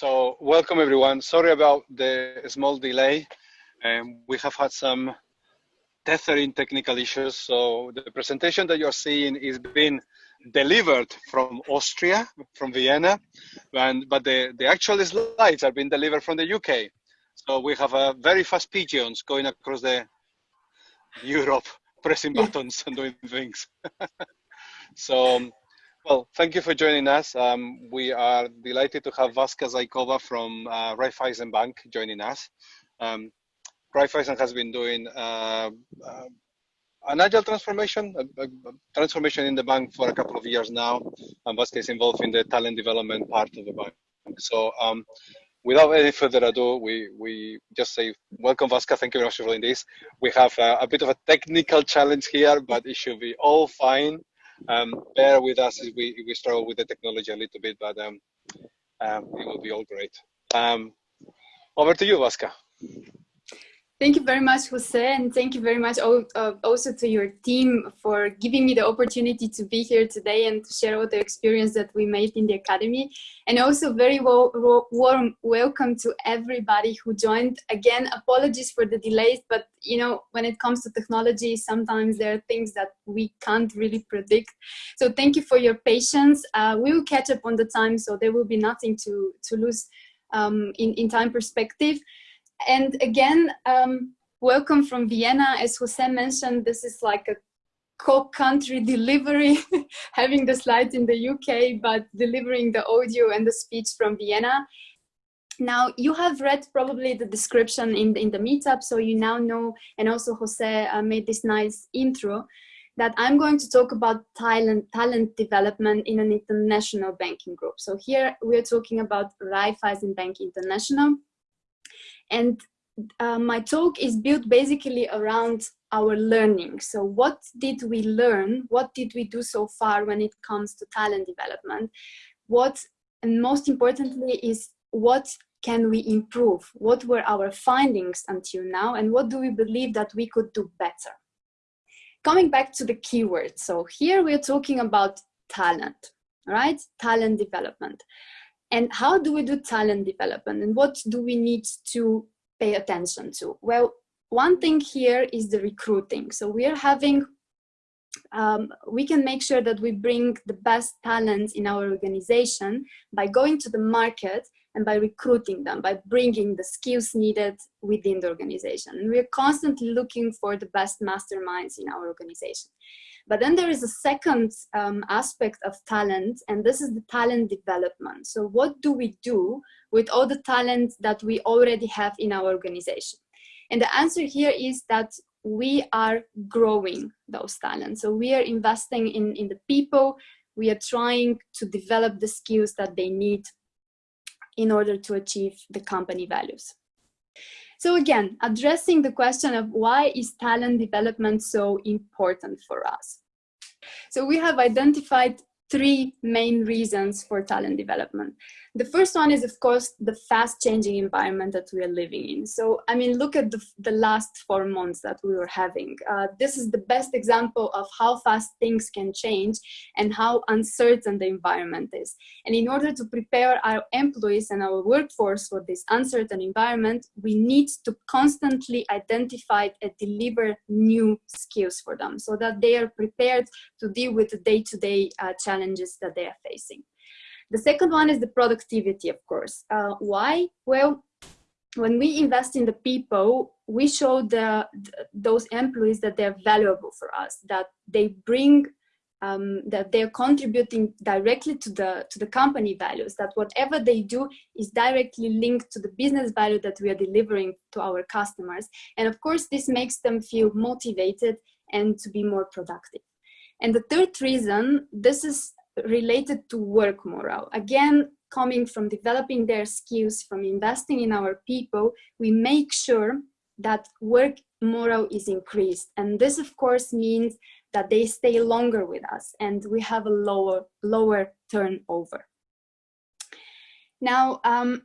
So welcome everyone. Sorry about the small delay. Um, we have had some tethering technical issues. So the presentation that you're seeing is being delivered from Austria, from Vienna, and, but the, the actual slides are being delivered from the UK. So we have a very fast pigeons going across the Europe, pressing buttons and doing things. so well, thank you for joining us. Um, we are delighted to have Vaska Zaikova from uh, Raiffeisen Bank joining us. Um, Raiffeisen has been doing uh, uh, an agile transformation, a, a, transformation in the bank for a couple of years now. And Vaska is involved in the talent development part of the bank. So um, without any further ado, we, we just say, welcome Vaska, thank you very much for doing this. We have a, a bit of a technical challenge here, but it should be all fine um, bear with us as we, we struggle with the technology a little bit, but um, um, it will be all great. Um, over to you, Vaska. Thank you very much, Jose, and thank you very much uh, also to your team for giving me the opportunity to be here today and to share all the experience that we made in the Academy. And also very warm welcome to everybody who joined. Again, apologies for the delays, but you know, when it comes to technology, sometimes there are things that we can't really predict. So thank you for your patience. Uh, we will catch up on the time, so there will be nothing to, to lose um, in, in time perspective. And again, um, welcome from Vienna. As Jose mentioned, this is like a co-country delivery, having the slides in the UK, but delivering the audio and the speech from Vienna. Now, you have read probably the description in the, in the meetup, so you now know, and also Jose uh, made this nice intro, that I'm going to talk about talent, talent development in an international banking group. So here we're talking about Raiffeisen Bank International. And uh, my talk is built basically around our learning. So what did we learn? What did we do so far when it comes to talent development? What, and most importantly, is what can we improve? What were our findings until now? And what do we believe that we could do better? Coming back to the keyword. So here we're talking about talent, right? Talent development. And how do we do talent development and what do we need to pay attention to? Well, one thing here is the recruiting. So we are having, um, we can make sure that we bring the best talent in our organization by going to the market and by recruiting them, by bringing the skills needed within the organization. And we're constantly looking for the best masterminds in our organization. But then there is a second um, aspect of talent, and this is the talent development. So what do we do with all the talent that we already have in our organization? And the answer here is that we are growing those talents. So we are investing in, in the people, we are trying to develop the skills that they need in order to achieve the company values. So again, addressing the question of why is talent development so important for us? So we have identified three main reasons for talent development. The first one is, of course, the fast changing environment that we are living in. So, I mean, look at the, the last four months that we were having. Uh, this is the best example of how fast things can change and how uncertain the environment is. And in order to prepare our employees and our workforce for this uncertain environment, we need to constantly identify and deliver new skills for them so that they are prepared to deal with the day-to-day -day, uh, challenges that they are facing. The second one is the productivity, of course. Uh, why? Well, when we invest in the people, we show the, the, those employees that they're valuable for us, that they bring, um, that they're contributing directly to the, to the company values, that whatever they do is directly linked to the business value that we are delivering to our customers. And of course, this makes them feel motivated and to be more productive. And the third reason, this is related to work morale. Again, coming from developing their skills, from investing in our people, we make sure that work morale is increased. And this, of course, means that they stay longer with us and we have a lower, lower turnover. Now, um,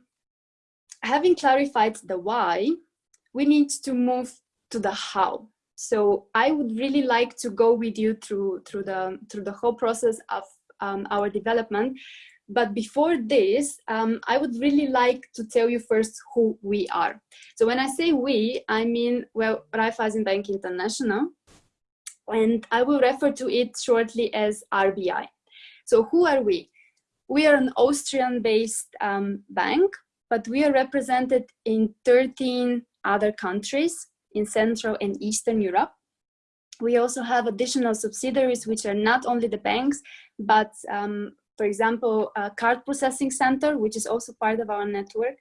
having clarified the why, we need to move to the how. So I would really like to go with you through, through, the, through the whole process of um, our development But before this, um, I would really like to tell you first who we are. So when I say we, I mean, well, Raiffeisen Bank International, and I will refer to it shortly as RBI. So who are we? We are an Austrian-based um, bank, but we are represented in 13 other countries in Central and Eastern Europe. We also have additional subsidiaries, which are not only the banks, but um, for example, a card processing center, which is also part of our network.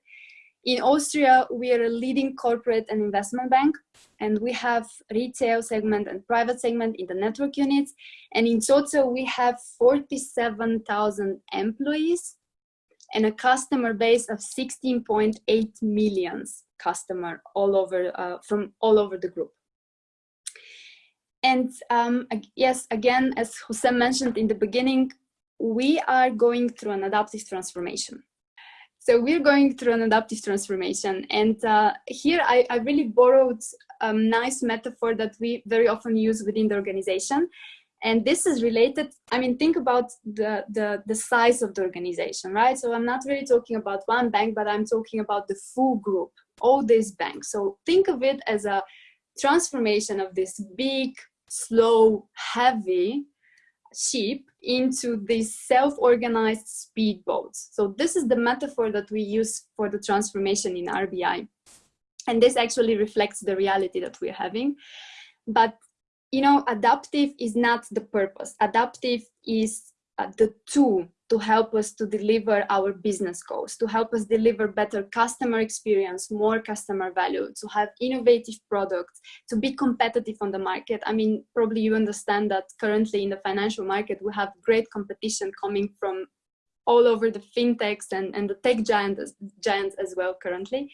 In Austria, we are a leading corporate and investment bank, and we have retail segment and private segment in the network units. And in total, we have 47,000 employees and a customer base of 16.8 millions customer all over uh, from all over the group. And um, yes, again, as Hussein mentioned in the beginning, we are going through an adaptive transformation. So we're going through an adaptive transformation. And uh, here I, I, really borrowed a nice metaphor that we very often use within the organization. And this is related, I mean, think about the, the, the size of the organization, right? So I'm not really talking about one bank, but I'm talking about the full group, all these banks. So think of it as a transformation of this big, slow, heavy ship into these self-organized speedboats. So this is the metaphor that we use for the transformation in RBI. And this actually reflects the reality that we're having. But, you know, adaptive is not the purpose. Adaptive is uh, the tool to help us to deliver our business goals, to help us deliver better customer experience, more customer value, to have innovative products, to be competitive on the market. I mean, probably you understand that currently in the financial market, we have great competition coming from all over the fintechs and, and the tech giants, giants as well currently.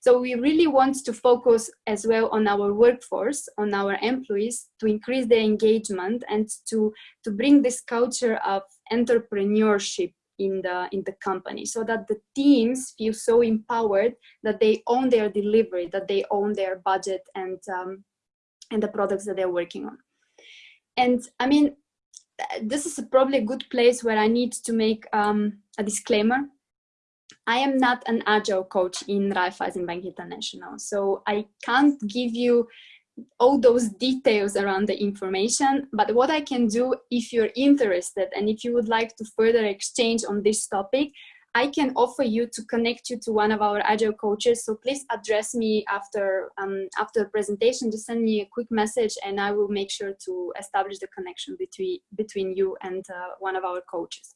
So we really want to focus as well on our workforce, on our employees to increase their engagement and to, to bring this culture of entrepreneurship in the in the company so that the teams feel so empowered that they own their delivery that they own their budget and um, and the products that they're working on. And i mean this is probably a good place where i need to make um, a disclaimer. I am not an agile coach in Raiffeisen Bank International, so I can't give you all those details around the information, but what I can do if you're interested and if you would like to further exchange on this topic, I can offer you to connect you to one of our agile coaches. So please address me after um, after the presentation. Just send me a quick message, and I will make sure to establish the connection between between you and uh, one of our coaches.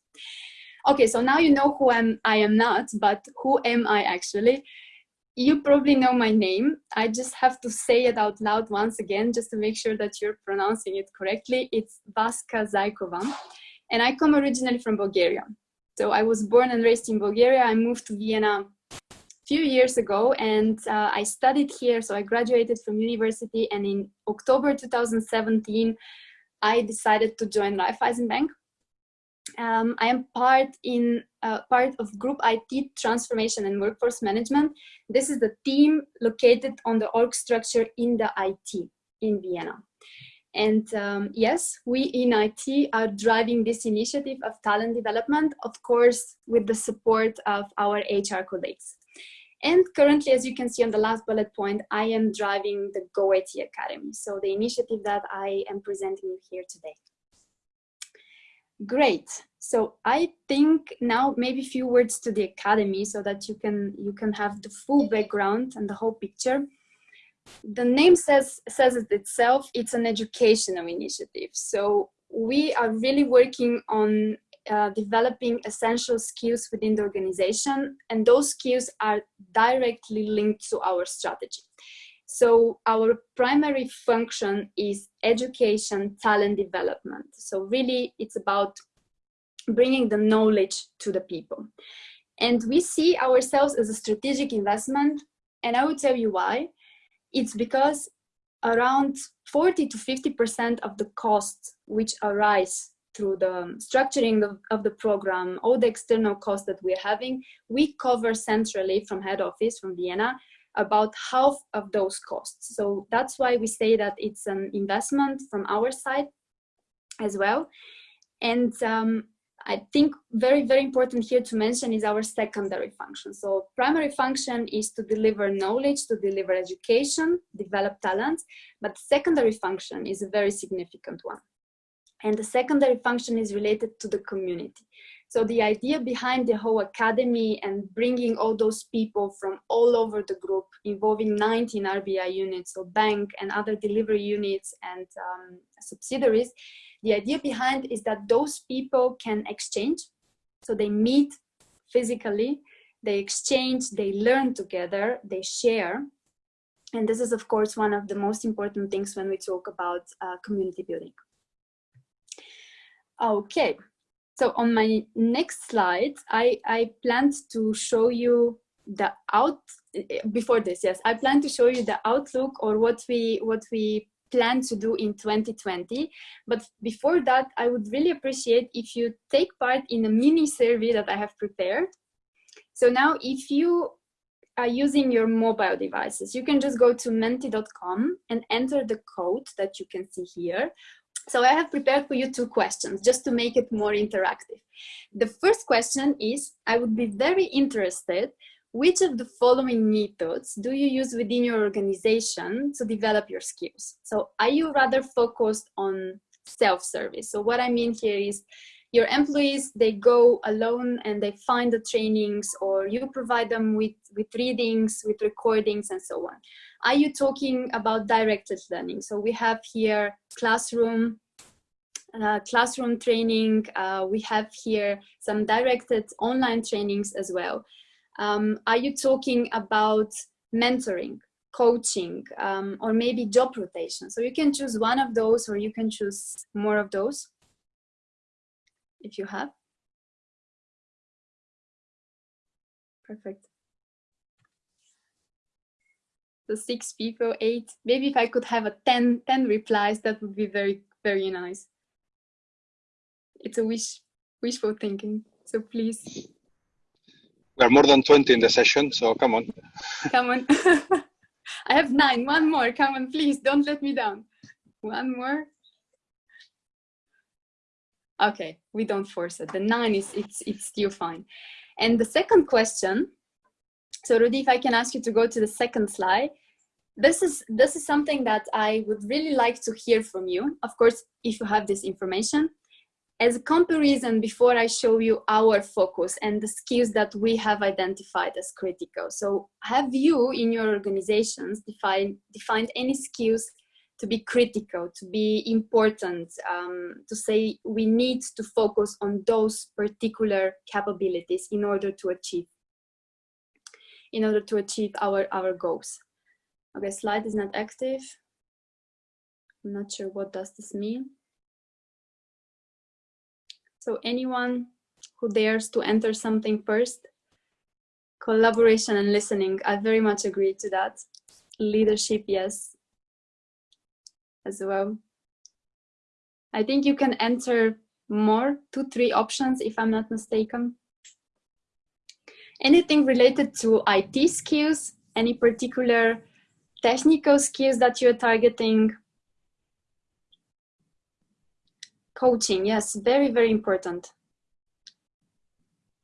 Okay, so now you know who I'm, I am not, but who am I actually? You probably know my name. I just have to say it out loud once again, just to make sure that you're pronouncing it correctly. It's Vaska Zajkova, and I come originally from Bulgaria. So I was born and raised in Bulgaria. I moved to Vienna a few years ago and uh, I studied here. So I graduated from university and in October 2017, I decided to join Raiffeisen Bank um, I am part in uh, part of Group IT Transformation and Workforce Management. This is the team located on the org structure in the IT in Vienna. And um, yes, we in IT are driving this initiative of talent development, of course, with the support of our HR colleagues. And currently, as you can see on the last bullet point, I am driving the Go IT Academy. So the initiative that I am presenting here today. Great. So I think now maybe a few words to the academy so that you can you can have the full background and the whole picture. The name says says it itself. It's an educational initiative. So we are really working on uh, developing essential skills within the organization, and those skills are directly linked to our strategy. So our primary function is education, talent development. So really it's about bringing the knowledge to the people. And we see ourselves as a strategic investment. And I will tell you why. It's because around 40 to 50% of the costs which arise through the structuring of, of, the program, all the external costs that we're having, we cover centrally from head office, from Vienna, about half of those costs. So that's why we say that it's an investment from our side as well. And um, I think very, very important here to mention is our secondary function. So primary function is to deliver knowledge, to deliver education, develop talent, but secondary function is a very significant one. And the secondary function is related to the community. So the idea behind the whole academy and bringing all those people from all over the group, involving 19 RBI units, so bank and other delivery units and um, subsidiaries, the idea behind is that those people can exchange. So they meet physically, they exchange, they learn together, they share. And this is, of course, one of the most important things when we talk about uh, community building. Okay, so on my next slide, I, I planned to show you the out before this yes i plan to show you the outlook or what we what we plan to do in 2020 but before that i would really appreciate if you take part in a mini survey that i have prepared. So now if you are using your mobile devices you can just go to menti.com and enter the code that you can see here so I have prepared for you two questions just to make it more interactive. The first question is, I would be very interested, which of the following methods do you use within your organization to develop your skills? So are you rather focused on self-service? So what I mean here is your employees, they go alone and they find the trainings or you provide them with, with readings, with recordings and so on. Are you talking about directed learning? So we have here classroom, uh, classroom training. Uh, we have here some directed online trainings as well. Um, are you talking about mentoring, coaching, um, or maybe job rotation? So you can choose one of those or you can choose more of those if you have. Perfect. So six people, eight. Maybe if I could have a 10, 10 replies, that would be very, very nice. It's a wish, wishful thinking. So please. We are more than 20 in the session, so come on. Come on. I have nine, one more, come on, please, don't let me down. One more. Okay, we don't force it. The nine is it's it's still fine. And the second question, so Rudy, if I can ask you to go to the second slide. This is this is something that I would really like to hear from you. Of course, if you have this information. As a comparison, before I show you our focus and the skills that we have identified as critical. So have you in your organizations defined, defined any skills to be critical, to be important, um, to say we need to focus on those particular capabilities in order to achieve, in order to achieve our, our goals. Okay, slide is not active. I'm not sure what does this mean. So anyone who dares to enter something first, collaboration and listening, I very much agree to that. Leadership, yes, as well. I think you can enter more, two, three options if I'm not mistaken. Anything related to IT skills, any particular technical skills that you're targeting? Coaching, yes, very, very important.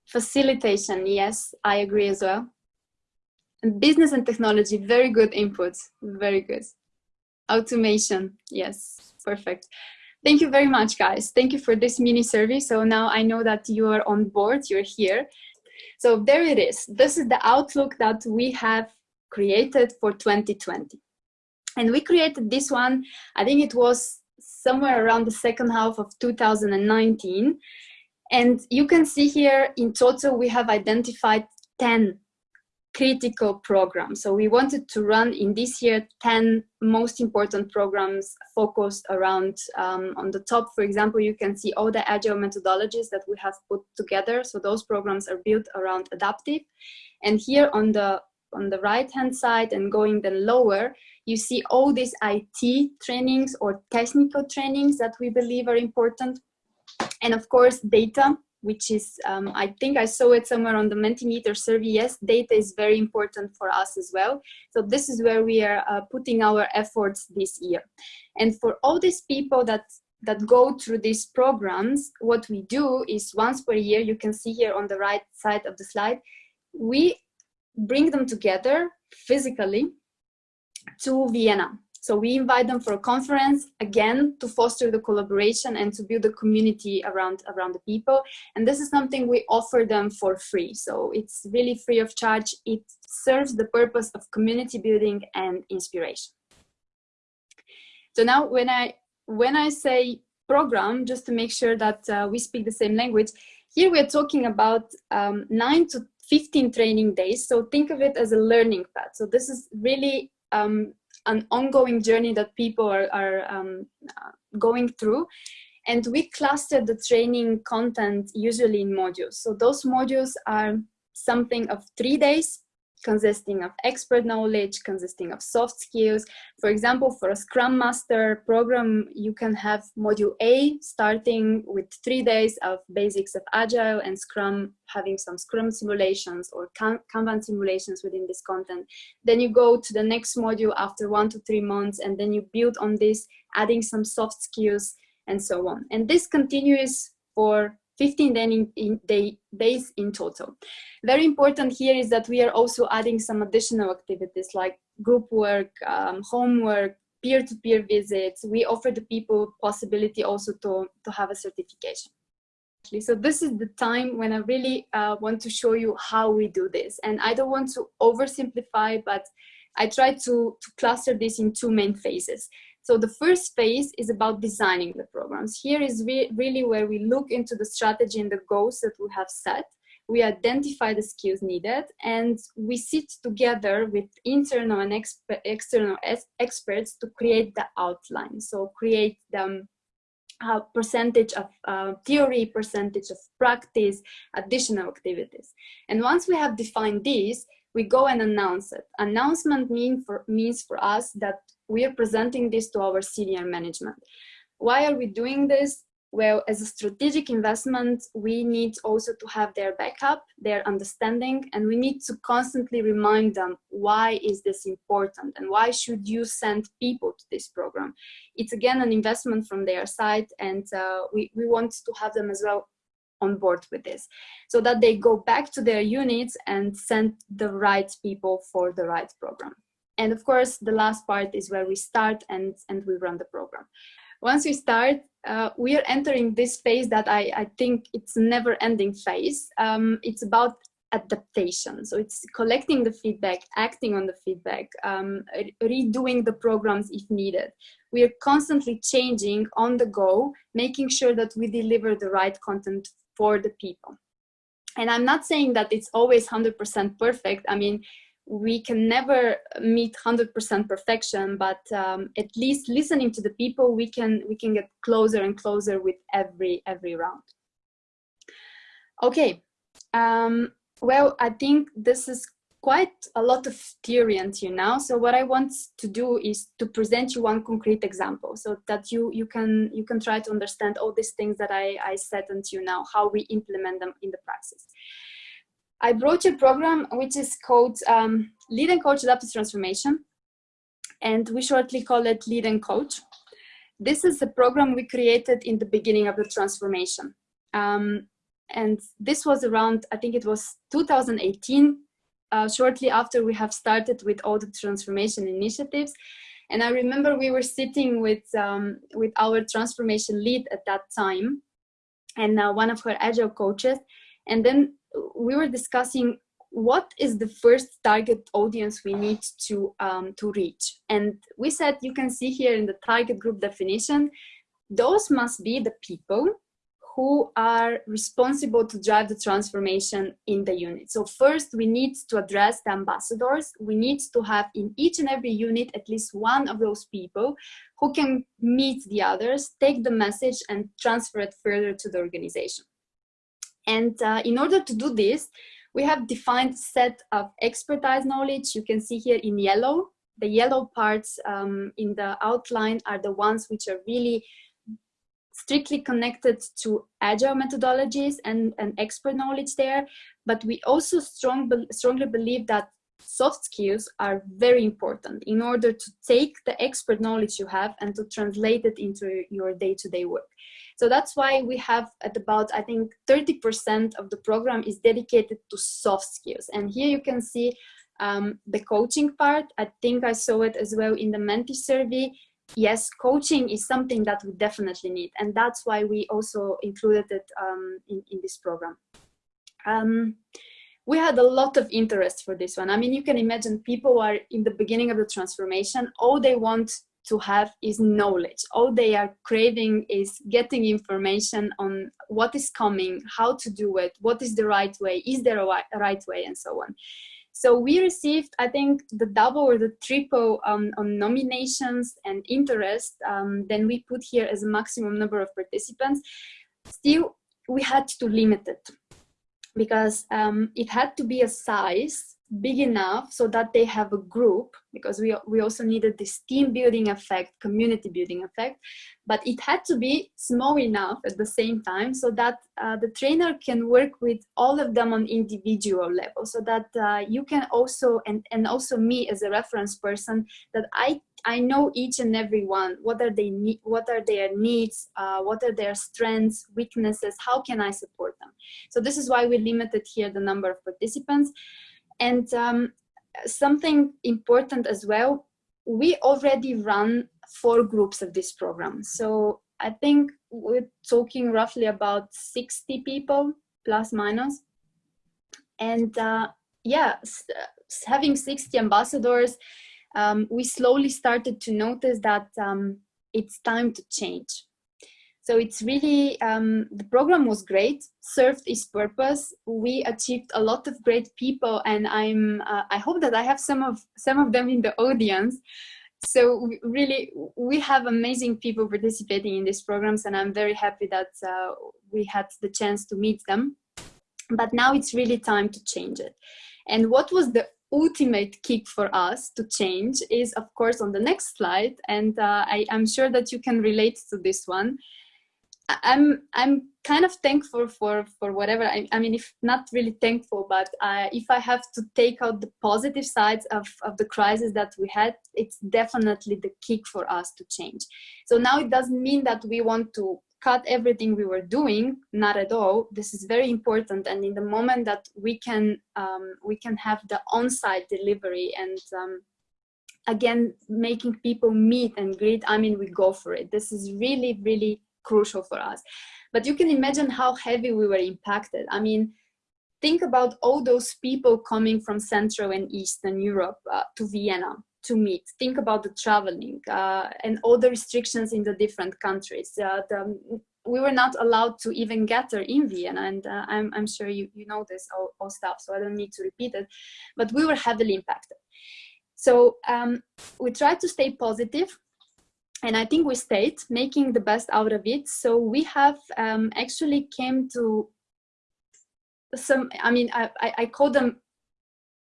Facilitation, yes, I agree as well. And business and technology, very good inputs, very good. Automation, yes, perfect. Thank you very much, guys. Thank you for this mini survey. So now I know that you are on board, you're here. So there it is. This is the outlook that we have created for 2020. And we created this one, I think it was somewhere around the second half of 2019. And you can see here in total, we have identified 10 critical program. So we wanted to run in this year 10 most important programs focused around um, on the top. For example, you can see all the agile methodologies that we have put together. So those programs are built around adaptive. And here on the on the right hand side and going then lower, you see all these IT trainings or technical trainings that we believe are important. And of course, data which is, um, I think I saw it somewhere on the Mentimeter survey. Yes, data is very important for us as well. So this is where we are uh, putting our efforts this year. And for all these people that that go through these programs, what we do is once per year, you can see here on the right side of the slide, we bring them together physically to Vienna. So we invite them for a conference, again, to foster the collaboration and to build a community around, around the people. And this is something we offer them for free. So it's really free of charge. It serves the purpose of community building and inspiration. So now when I, when I say program, just to make sure that uh, we speak the same language, here we're talking about um, nine to 15 training days. So think of it as a learning path. So this is really um, an ongoing journey that people are, are um, going through. And we cluster the training content usually in modules. So those modules are something of three days consisting of expert knowledge, consisting of soft skills. For example, for a Scrum Master program, you can have module A starting with three days of basics of Agile and Scrum, having some Scrum simulations or Kanban simulations within this content. Then you go to the next module after one to three months, and then you build on this, adding some soft skills and so on. And this continues for 15 in, in day, days in total. Very important here is that we are also adding some additional activities like group work, um, homework, peer-to-peer -peer visits. We offer the people possibility also to, to have a certification. So this is the time when I really uh, want to show you how we do this. And I don't want to oversimplify, but I try to, to cluster this in two main phases. So the first phase is about designing the programs. Here is re really where we look into the strategy and the goals that we have set. We identify the skills needed and we sit together with internal and exp external experts to create the outline. So create the uh, percentage of uh, theory, percentage of practice, additional activities. And once we have defined these, we go and announce it. Announcement mean for, means for us that we are presenting this to our senior management. Why are we doing this? Well, as a strategic investment, we need also to have their backup, their understanding, and we need to constantly remind them why is this important and why should you send people to this program. It's again an investment from their side and uh, we, we want to have them as well on board with this so that they go back to their units and send the right people for the right program. And of course, the last part is where we start and, and we run the program. Once we start, uh, we are entering this phase that I, I think it's never ending phase. Um, it's about adaptation. So it's collecting the feedback, acting on the feedback, um, redoing the programs if needed. We are constantly changing on the go, making sure that we deliver the right content for the people. And I'm not saying that it's always 100% perfect. I mean, we can never meet 100% perfection, but um, at least listening to the people, we can we can get closer and closer with every every round. Okay, um, well, I think this is quite a lot of theory until now. So what I want to do is to present you one concrete example so that you, you, can, you can try to understand all these things that I, I said until now, how we implement them in the practice. I brought a program which is called um, Lead and Coach Adaptive Transformation, and we shortly call it Lead and Coach. This is a program we created in the beginning of the transformation. Um, and this was around, I think it was 2018, uh, shortly after we have started with all the transformation initiatives. And I remember we were sitting with, um, with our transformation lead at that time and uh, one of her agile coaches. And then we were discussing what is the first target audience we need to, um, to reach. And we said, you can see here in the target group definition, those must be the people who are responsible to drive the transformation in the unit. So first we need to address the ambassadors. We need to have in each and every unit at least one of those people who can meet the others, take the message and transfer it further to the organization. And uh, in order to do this, we have defined set of expertise knowledge. You can see here in yellow, the yellow parts um, in the outline are the ones which are really strictly connected to agile methodologies and, and expert knowledge there. But we also strong, strongly believe that soft skills are very important in order to take the expert knowledge you have and to translate it into your day-to-day -day work. So that's why we have at about, I think 30% of the program is dedicated to soft skills. And here you can see um, the coaching part. I think I saw it as well in the Menti survey. Yes, coaching is something that we definitely need. And that's why we also included it um, in, in this program. Um, we had a lot of interest for this one. I mean, you can imagine people are in the beginning of the transformation, all they want to have is knowledge. All they are craving is getting information on what is coming, how to do it, what is the right way, is there a right way, and so on. So we received, I think, the double or the triple um, on nominations and interest um, than we put here as a maximum number of participants. Still, we had to limit it because um, it had to be a size big enough so that they have a group because we, we also needed this team building effect, community building effect, but it had to be small enough at the same time so that uh, the trainer can work with all of them on individual level so that uh, you can also, and, and also me as a reference person, that I I know each and every one. What are they need? What are their needs? Uh, what are their strengths, weaknesses? How can I support them? So this is why we limited here the number of participants. And um, something important as well, we already run four groups of this program. So I think we're talking roughly about 60 people plus minus. And uh, yeah, having 60 ambassadors, um, we slowly started to notice that um, it's time to change. So it's really, um, the program was great, served its purpose. We achieved a lot of great people and I'm, uh, I hope that I have some of, some of them in the audience. So really, we have amazing people participating in these programs and I'm very happy that uh, we had the chance to meet them. But now it's really time to change it. And what was the ultimate kick for us to change is of course on the next slide and uh, I, am sure that you can relate to this one. I'm I'm kind of thankful for for whatever I, I mean if not really thankful but uh, if I have to take out the positive sides of, of the crisis that we had it's definitely the kick for us to change. So now it doesn't mean that we want to cut everything we were doing not at all. This is very important. And in the moment that we can um, we can have the on-site delivery and um, again making people meet and greet i mean we go for it. This is really really crucial for us but you can imagine how heavy we were impacted i mean think about all those people coming from central and eastern europe uh, to vienna to meet. Think about the traveling uh, and all the restrictions in the different countries. Uh, the, we were not allowed to even gather in Vienna, and uh, I'm, I'm sure you, you know this all, all, stuff, so I don't need to repeat it, but we were heavily impacted. So um, we tried to stay positive, and I think we stayed, making the best out of it. So we have um, actually came to some, I mean, I, I, call them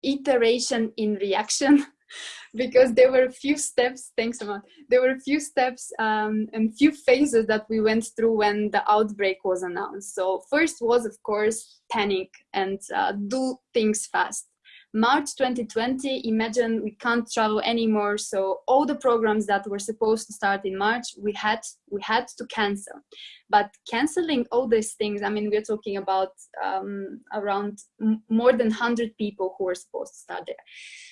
iteration in reaction because there were a few steps, thanks a lot, there were a few steps um, and few phases that we went through when the outbreak was announced. So first was, of course, panic and uh, do things fast. March 2020, imagine we can't travel anymore. So all the programs that were supposed to start in March, we had, we had to cancel. But canceling all these things, I mean, we're talking about um, around more than 100 people who were supposed to start there.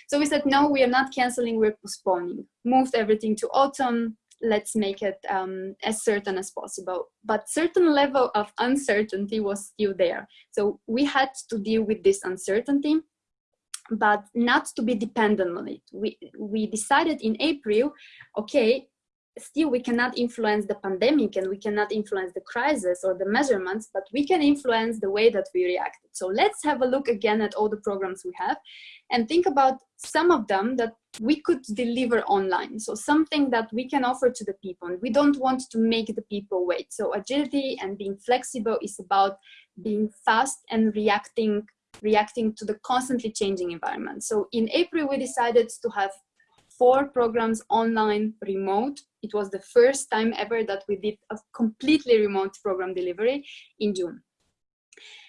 So we said, no, we are not canceling, we're postponing. Moved everything to autumn, let's make it um, as certain as possible. But certain level of uncertainty was still there. So we had to deal with this uncertainty but not to be dependent on it. We, we decided in April, okay, still we cannot influence the pandemic and we cannot influence the crisis or the measurements, but we can influence the way that we react. So let's have a look again at all the programs we have and think about some of them that we could deliver online. So something that we can offer to the people. And we don't want to make the people wait. So agility and being flexible is about being fast and reacting reacting to the constantly changing environment. So in April, we decided to have four programs online remote. It was the first time ever that we did a completely remote program delivery in June.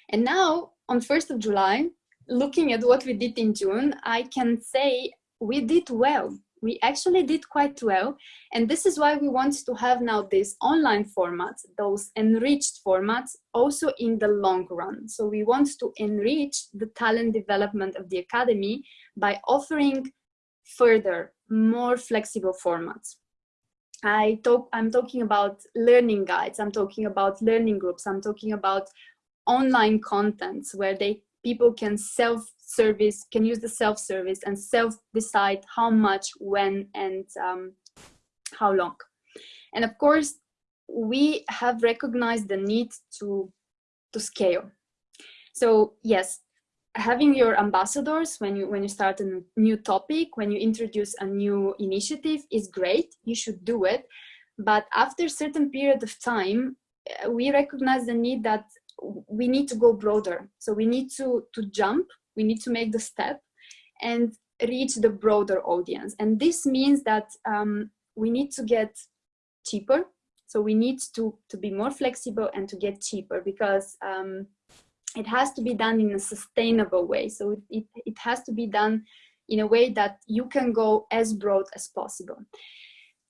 And now on 1st of July, looking at what we did in June, I can say we did well. We actually did quite well. And this is why we want to have now these online formats, those enriched formats, also in the long run. So we want to enrich the talent development of the Academy by offering further, more flexible formats. I talk, I'm talking about learning guides, I'm talking about learning groups, I'm talking about online contents where they people can self-service, can use the self-service and self-decide how much, when, and um, how long. And of course, we have recognized the need to, to scale. So yes, having your ambassadors when you when you start a new topic when you introduce a new initiative is great you should do it but after a certain period of time uh, we recognize the need that we need to go broader so we need to to jump we need to make the step and reach the broader audience and this means that um, we need to get cheaper so we need to to be more flexible and to get cheaper because um, it has to be done in a sustainable way. So it, it, has to be done in a way that you can go as broad as possible.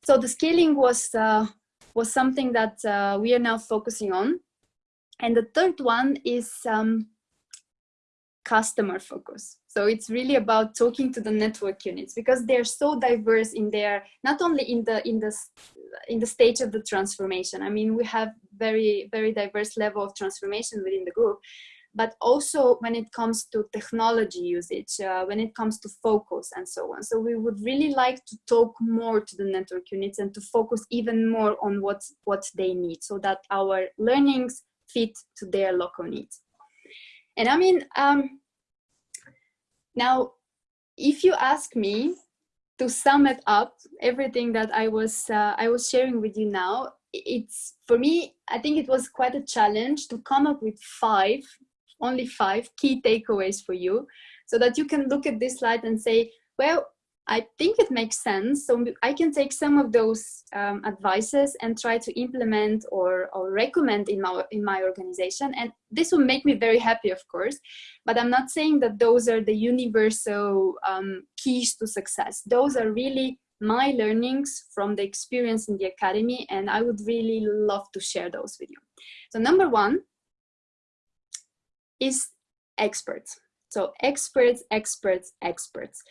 So the scaling was, uh, was something that uh, we are now focusing on. And the third one is um, customer focus. So it's really about talking to the network units because they're so diverse in their, not only in the, in the, in the stage of the transformation. I mean, we have very, very diverse level of transformation within the group, but also when it comes to technology usage, uh, when it comes to focus and so on. So we would really like to talk more to the network units and to focus even more on what, what they need so that our learnings fit to their local needs. And I mean, um, now, if you ask me to sum it up, everything that I was, uh, I was sharing with you now, it's, for me, I think it was quite a challenge to come up with five, only five key takeaways for you so that you can look at this slide and say, well, I think it makes sense. So I can take some of those um, advices and try to implement or, or recommend in my, in my organization. And this will make me very happy, of course. But I'm not saying that those are the universal um, keys to success. Those are really my learnings from the experience in the academy. And I would really love to share those with you. So number one is experts. So experts, experts, experts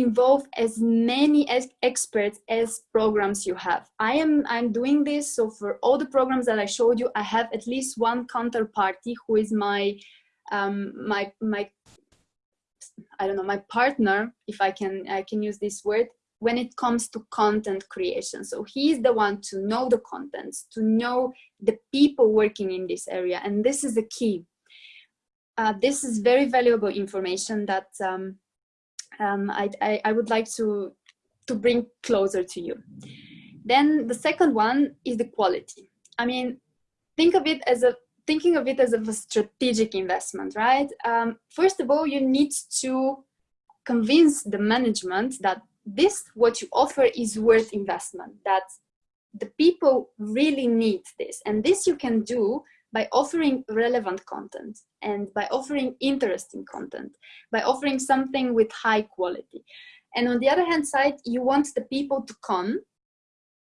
involve as many as experts as programs you have. I am I'm doing this so for all the programs that I showed you, I have at least one counterparty who is my um, my my I don't know my partner if I can I can use this word when it comes to content creation. So he's the one to know the contents, to know the people working in this area, and this is the key. Uh, this is very valuable information that um, um, I, I, I would like to, to bring closer to you. Then the second one is the quality. I mean, think of it as a thinking of it as a strategic investment, right? Um, first of all, you need to convince the management that this, what you offer is worth investment, that the people really need this. And this you can do by offering relevant content and by offering interesting content, by offering something with high quality. And on the other hand side, you want the people to come,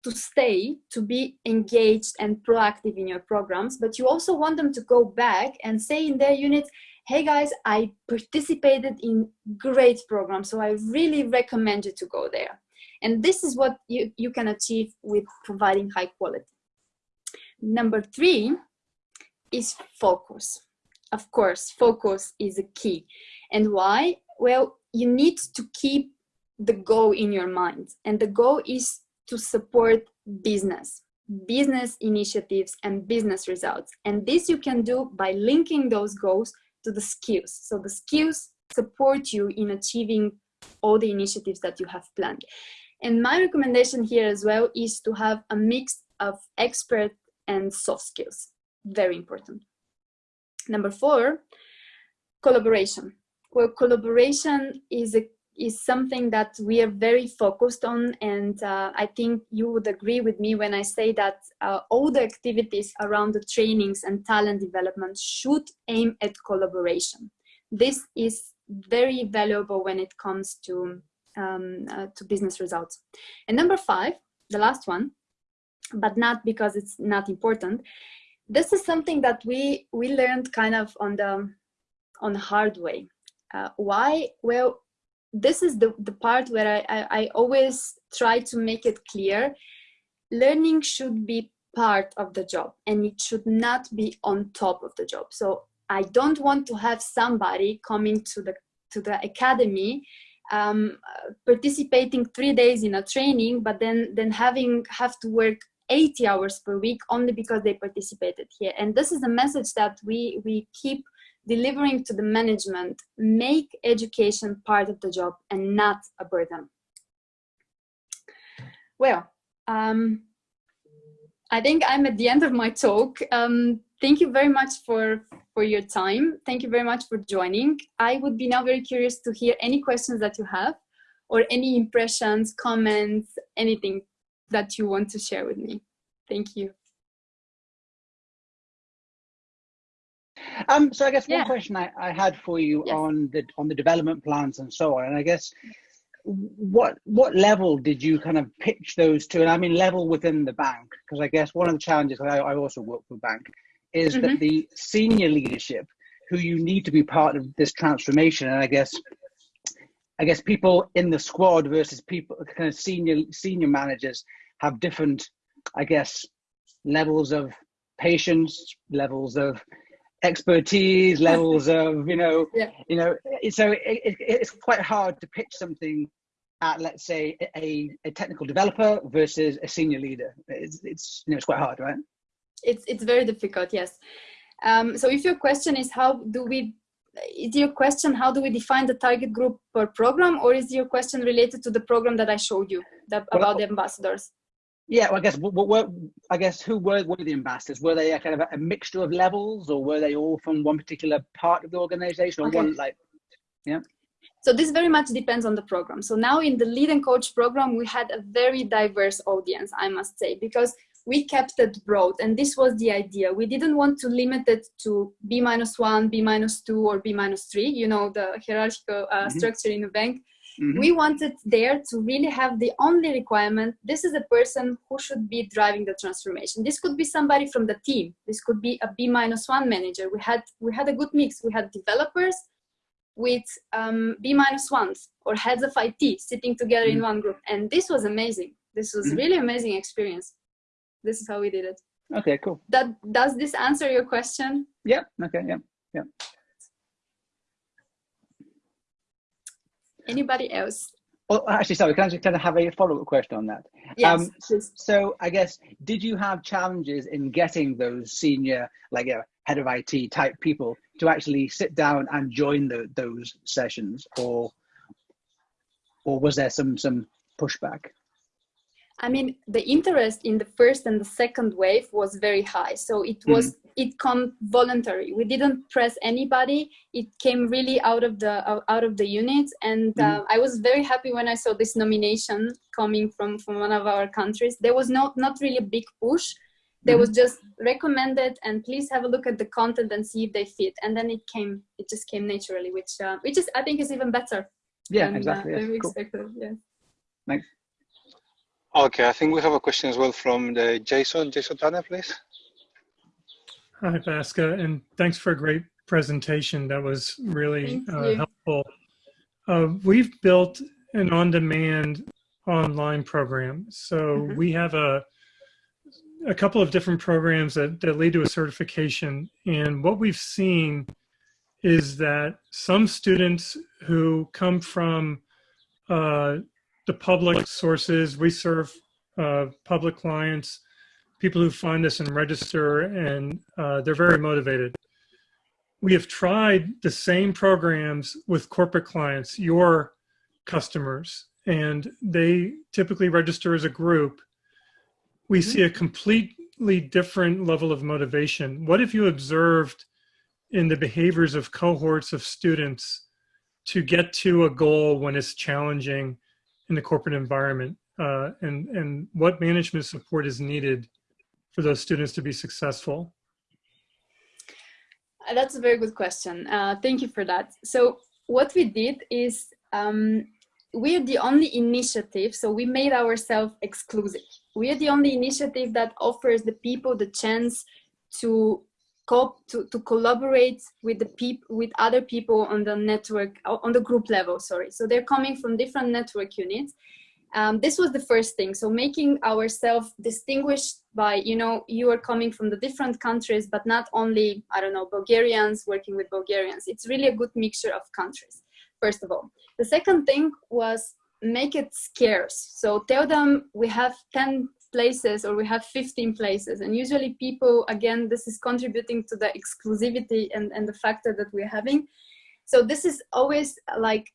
to stay, to be engaged and proactive in your programs, but you also want them to go back and say in their units, hey guys, I participated in great programs, so I really recommend you to go there. And this is what you, you can achieve with providing high quality. Number three is focus. Of course, focus is a key. And why? Well, you need to keep the goal in your mind. And the goal is to support business, business initiatives and business results. And this you can do by linking those goals to the skills. So the skills support you in achieving all the initiatives that you have planned. And my recommendation here as well is to have a mix of expert and soft skills very important. Number four, collaboration. Well, collaboration is a is something that we are very focused on and uh, I think you would agree with me when I say that uh, all the activities around the trainings and talent development should aim at collaboration. this is very valuable when it comes to um, uh, to business results. And number five, the last one, but not because it's not important. This is something that we we learned kind of on the on the hard way. Uh, why? Well, this is the, the part where I, I, I always try to make it clear. Learning should be part of the job and it should not be on top of the job. So I don't want to have somebody coming to the to the academy um, participating three days in a training, but then then having have to work 80 hours per week only because they participated here. And this is a message that we we keep delivering to the management. Make education part of the job and not a burden. Well, um, I think I'm at the end of my talk. Um, thank you very much for, for your time. Thank you very much for joining. I would be now very curious to hear any questions that you have or any impressions, comments, anything that you want to share with me. Thank you. Um, so I guess one question I, I had for you yes. on the on the development plans and so on, and I guess what what level did you kind of pitch those to? And I mean level within the bank, because I guess one of the challenges I, I also work for bank is mm-hmm. that the senior leadership who you need to be part of this transformation and i guess i guess people in the squad versus people kind of senior senior managers have different i guess levels of patience levels of expertise levels of you know yeah. you know so it, it, it's quite hard to pitch something at let's say a, a technical developer versus a senior leader. It's, it's you know it's quite hard right? It's it's very difficult yes. Um, so if your question is how do we is your question how do we define the target group per program or is your question related to the program that i showed you that, well, about the ambassadors yeah well, i guess what, what, i guess who were, were the ambassadors were they a kind of a, a, mixture of levels or were they all from one particular part of the organization or okay. one like yeah so this very much depends on the program. So now in the lead and coach program, we had a very diverse audience, I must say, because we kept it broad and this was the idea we didn't want to limit it to b minus one b minus two or b minus three you know the hierarchical uh, mm-hmm. structure in a bank mm-hmm. we wanted there to really have the only requirement this is a person who should be driving the transformation this could be somebody from the team this could be a b minus one manager we had we had a good mix we had developers with um, b minus ones or heads of it sitting together mm-hmm. in one group and this was amazing this was mm-hmm. really amazing experience this is how we did it. Okay cool. That does this answer your question? Yeah okay yeah yeah. Anybody else? Well actually sorry can i just kind of have a follow-up question on that? Yes, um so, so, i guess did you have challenges in getting those senior like a head of it type people to actually sit down and join the, those sessions or or was there some some pushback I mean, the interest in the first and the second wave was very high. So it mm-hmm. was mm-hmm. it come voluntary. We didn't press anybody. It came really out of the uh, out of the unit, and mm-hmm. uh, I was very happy when I saw this nomination coming from from one of our countries. There was not not really a big push. There mm-hmm. was just recommended, and please have a look at the content and see if they fit. And then it came. It just came naturally, which uh, which is I think is even better. Yeah, than, exactly. Uh, yes. we cool. expected. Yeah. Thanks. Okay, I think we have a question as well from the Jason. Jason Tanner, please. Hi, Vaska, and thanks for a great presentation. That was really uh, helpful. Uh, we've built an on-demand online program. So mm -hmm. we have a a couple of different programs that, that lead to a certification. And what we've seen is that some students who come from uh, the public sources. We serve uh, public clients, people who find us and register, and uh, they're very motivated. We have tried the same programs with corporate clients, your customers, and they typically register as a group. We mm-hmm. see a completely different level of motivation. What have you observed in the behaviors of cohorts of students to get to a goal when it's challenging in the corporate environment uh, and, and what management support is needed for those students to be successful? That's a very good question. Uh, thank you for that. So what we did is um, we're the only initiative, so we made ourselves exclusive. We're the only initiative that offers the people the chance to co to, to collaborate with the people with other people on the network on the group level sorry. So they're coming from different network units. Um, this was the first thing. So making ourselves distinguished by you know you are coming from the different countries but not only i don't know bulgarians working with bulgarians. It's really a good mixture of countries first of all. The second thing was make it scarce. So tell them we have 10 places or we have 15 places. And usually people again this is contributing to the exclusivity and, and the factor that we're having. So this is always like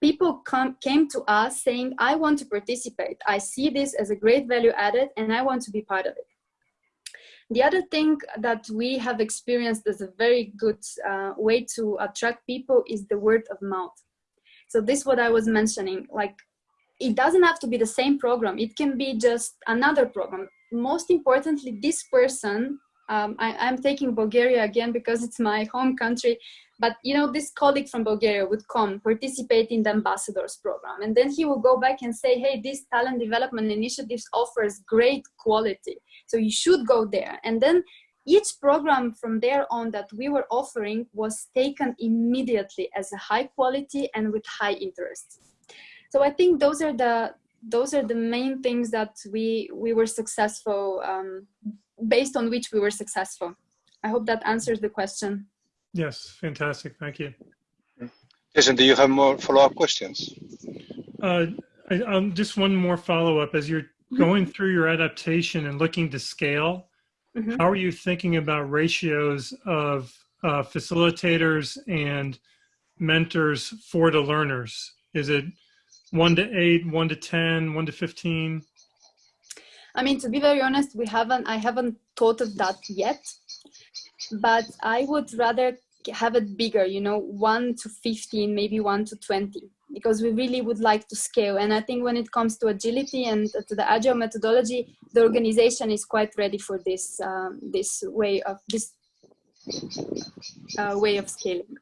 people come came to us saying i want to participate. I see this as a great value added and i want to be part of it. The other thing that we have experienced as a very good uh, way to attract people is the word of mouth. So this is what i was mentioning like it doesn't have to be the same program. It can be just another program. Most importantly, this person, um, I, am taking Bulgaria again because it's my home country, but you know, this colleague from Bulgaria would come participate in the ambassadors program. And then he will go back and say, hey, this talent development initiatives offers great quality. So you should go there. And then each program from there on that we were offering was taken immediately as a high quality and with high interest so i think those are the those are the main things that we we were successful um, based on which we were successful. I hope that answers the question. Yes fantastic. Thank you. Jason, do you have more follow-up questions? Uh, I, um, just one more follow-up. As you're mm-hmm. going through your adaptation and looking to scale mm -hmm. how are you thinking about ratios of uh, facilitators and mentors for the learners? Is it one to eight, one to 10, one to 15? I mean, to be very honest, we haven't, I haven't thought of that yet, but I would rather have it bigger, you know, one to 15, maybe one to 20, because we really would like to scale. And I think when it comes to agility and to the agile methodology, the organization is quite ready for this, um, this way of this uh, way of scaling.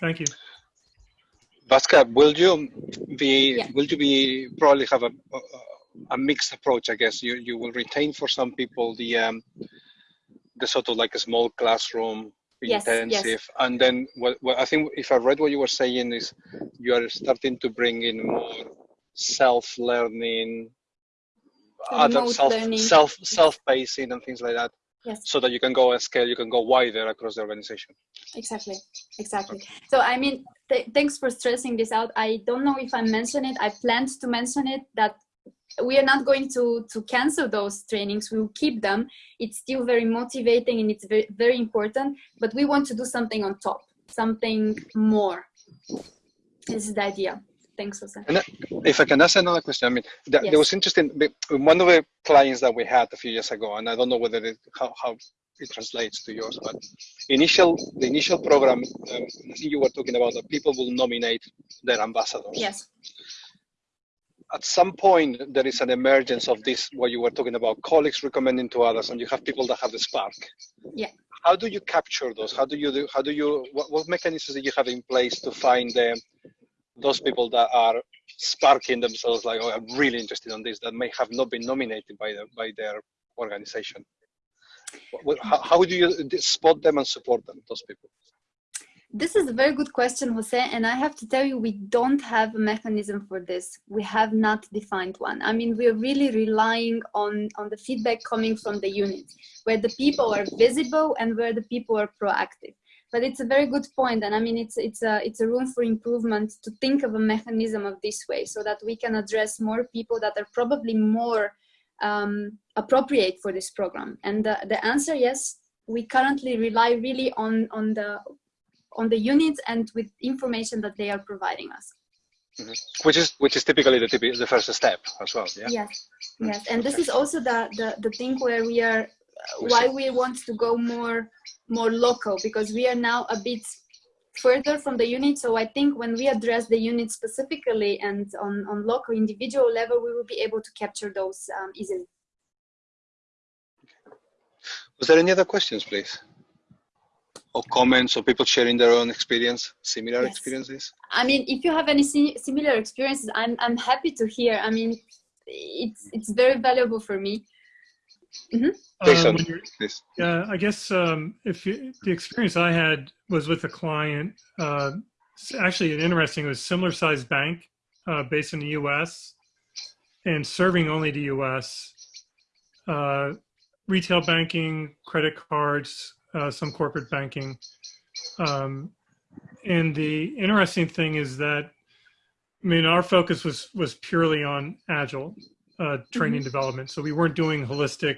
Thank you. Pascal, will you be yeah. will you be probably have a, a, a mixed approach? I guess you you will retain for some people the um, the sort of like a small classroom yes, intensive, yes. and then what, what I think if I read what you were saying is you are starting to bring in more self learning, other self learning. self self pacing and things like that yes. so that you can go and scale you can go wider across the organization. Exactly. Exactly. Okay. so i mean th thanks for stressing this out. I don't know if i mentioned it. I planned to mention it that we are not going to to cancel those trainings. We will keep them. It's still very motivating and it's very very important but we want to do something on top something more this is the idea Thanks, Jose. And if I can ask another question, I mean, that, yes. there was interesting. One of the clients that we had a few years ago, and I don't know whether it, how, how it translates to yours, but initial the initial program, um, I think you were talking about that people will nominate their ambassadors. Yes. At some point, there is an emergence of this, what you were talking about, colleagues recommending to others, and you have people that have the spark. Yeah. How do you capture those? How do you do? How do you? What, what mechanisms do you have in place to find them? Those people that are sparking themselves like oh i'm really interested in this that may have not been nominated by the, by their organization how, how would you spot them and support them those people this is a very good question, Jose, and I have to tell you, we don't have a mechanism for this. We have not defined one. I mean, we're really relying on, on the feedback coming from the unit, where the people are visible and where the people are proactive but it's a very good point and i mean it's it's a it's a room for improvement to think of a mechanism of this way so that we can address more people that are probably more um, appropriate for this program. And the, the answer yes we currently rely really on on the on the units and with information that they are providing us. Mm -hmm. which is which is typically the the first step as well yeah? Yes. Yes. And this is also the the, the thing where we are why we want to go more more local because we are now a bit further from the unit. So I think when we address the unit specifically and on, on local individual level, we will be able to capture those um, easily. Was there any other questions, please? or comments or people sharing their own experience, similar yes. experiences? I mean, if you have any similar experiences, I'm, I'm happy to hear. I mean, it's, it's very valuable for me. Mm -hmm. um, yeah, I guess um, if you, the experience I had was with a client, uh, actually an interesting, it was similar sized bank uh, based in the U.S. and serving only the U.S. Uh, retail banking, credit cards, uh, some corporate banking. Um, and the interesting thing is that, I mean, our focus was was purely on agile uh, training mm -hmm. development. So we weren't doing holistic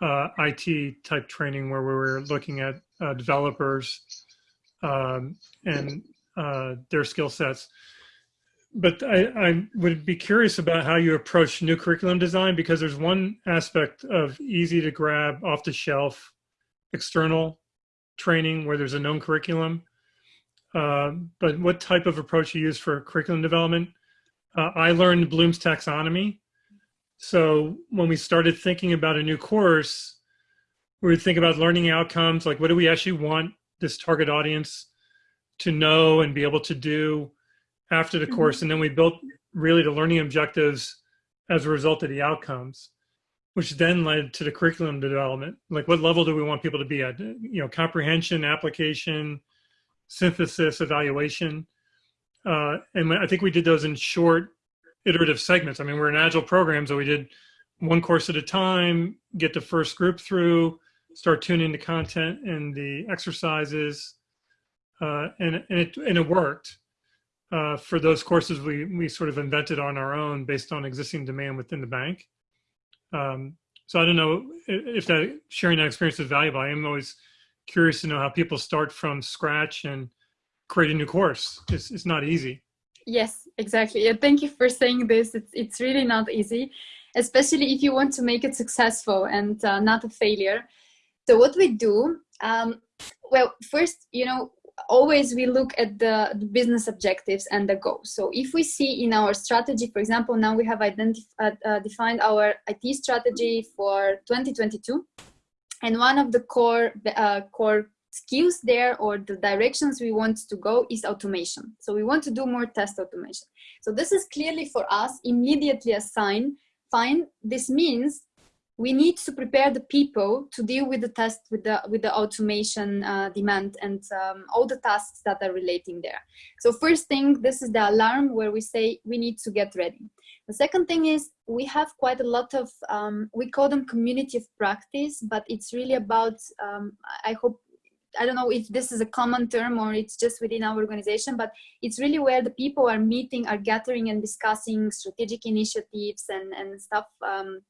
uh, IT type training where we were looking at uh, developers um, and uh, their skill sets but I, I, would be curious about how you approach new curriculum design because there's one aspect of easy to grab off the shelf external training where there's a known curriculum. Uh, but what type of approach you use for curriculum development? I learned Bloom's taxonomy. So when we started thinking about a new course, we would think about learning outcomes, like what do we actually want this target audience to know and be able to do after the course, mm-hmm. and then we built really the learning objectives as a result of the outcomes, which then led to the curriculum development. Like, what level do we want people to be at? You know, comprehension, application, synthesis, evaluation. Uh, and I think we did those in short, iterative segments. I mean, we're an agile program, so we did one course at a time, get the first group through, start tuning the content and the exercises, uh, and and it and it worked uh, for those courses we, we sort of invented on our own based on existing demand within the bank. Um, so I don't know if that sharing that experience is valuable. I am always curious to know how people start from scratch and create a new course. It's, it's not easy. Yes, exactly. Yeah, thank you for saying this. It's, it's really not easy, especially if you want to make it successful and uh, not a failure. So what we do, um, well, first, you know, always we look at the, business objectives and the goals. So if we see in our strategy, for example, now we have identified, uh, uh, defined our IT strategy for 2022. And one of the core, uh, core skills there or the directions we want to go is automation. So we want to do more test automation. So this is clearly for us immediately a sign, fine, this means we need to prepare the people to deal with the test with the with the automation uh, demand and um, all the tasks that are relating there so first thing this is the alarm where we say we need to get ready the second thing is we have quite a lot of um, we call them community of practice but it's really about um, i hope I don't know if this is a common term or it's just within our organization, but it's really where the people are meeting, are gathering and discussing strategic initiatives and, and stuff um,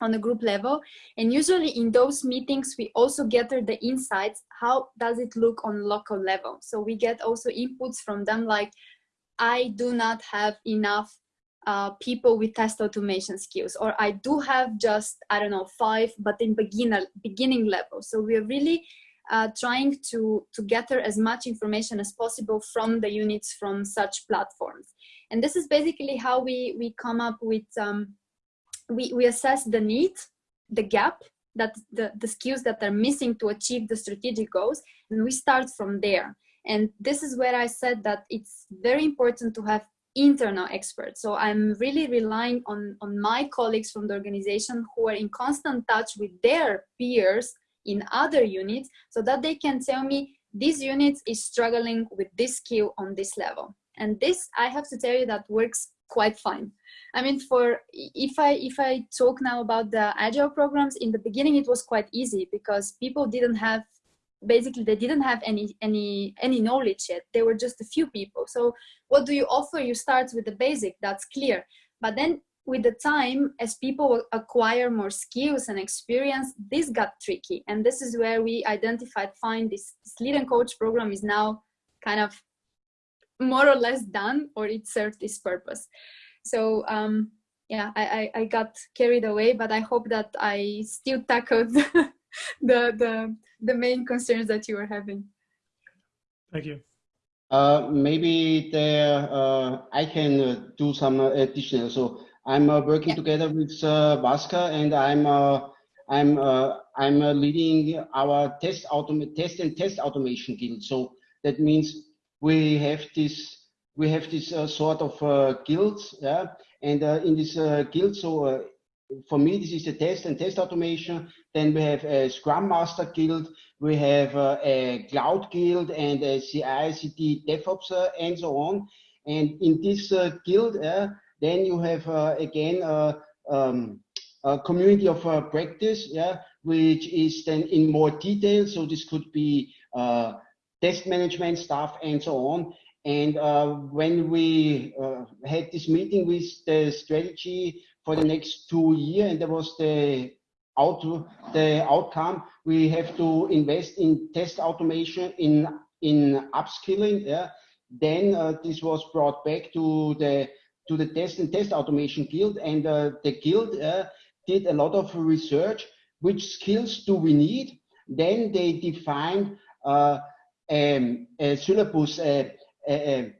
on a group level. And usually in those meetings, we also gather the insights. How does it look on local level? So we get also inputs from them like, I do not have enough uh, people with test automation skills, or I do have just, I don't know, five, but in beginner, beginning level. So we are really uh, trying to, to gather as much information as possible from the units from such platforms. And this is basically how we, we come up with um, we, we assess the need, the gap, that the, the skills that are missing to achieve the strategic goals, and we start from there. And this is where I said that it's very important to have internal experts. So I'm really relying on, on my colleagues from the organization who are in constant touch with their peers in other units so that they can tell me this unit is struggling with this skill on this level. And this, I have to tell you, that works quite fine. I mean, for if I if I talk now about the agile programs, in the beginning it was quite easy because people didn't have basically they didn't have any any any knowledge yet. They were just a few people. So what do you offer? You start with the basic. That's clear. But then with the time, as people acquire more skills and experience, this got tricky. And this is where we identified, find this, this lead and coach program is now kind of more or less done or it served its purpose. So um, yeah, I, I, I, got carried away, but I hope that I still tackled the, the, the main concerns that you were having. Thank you. Uh, maybe there uh, I can uh, do some additional. So I'm uh, working yeah. together with uh, Vaska and I'm uh, I'm uh, I'm uh, leading our test autom test and test automation guild. So that means we have this we have this uh, sort of uh, guilds, yeah. And uh, in this uh, guild, so for me, this is the test and test automation. Then we have a Scrum Master guild, we have a Cloud guild, and a CI/CD DevOps, and so on. And in this guild, then you have again. Um, a community of uh, practice, yeah, which is then in more detail. So this could be uh, test management stuff and so on. And uh, when we uh, had this meeting with the strategy for the next two years, and there was the out the outcome, we have to invest in test automation, in in upskilling. Yeah. Then uh, this was brought back to the to the test and test automation guild, and uh, the guild did a lot of research. Which skills do we need? Then they defined uh, um, a syllabus, a, a,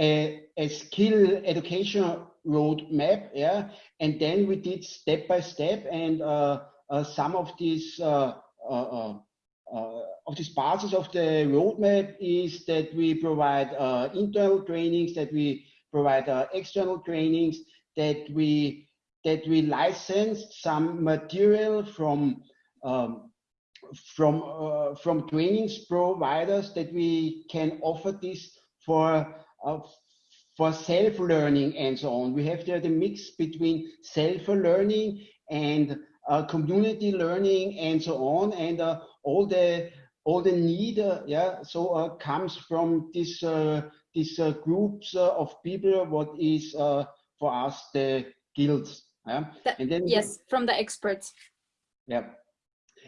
a, a, skill education roadmap, yeah. And then we did step by step, and uh, uh, some of these uh, uh, uh, of these parts of the roadmap is that we provide internal trainings, that we provide external trainings, that we that we licensed some material from um, from uh, from trainings providers that we can offer this for uh, for self-learning and so on. We have there the mix between self-learning and uh, community learning and so on, and uh, all the all the need, uh, yeah, so uh, comes from this this groups of people. What is for us the guilds? Yeah. and then yes, from the experts. Yeah.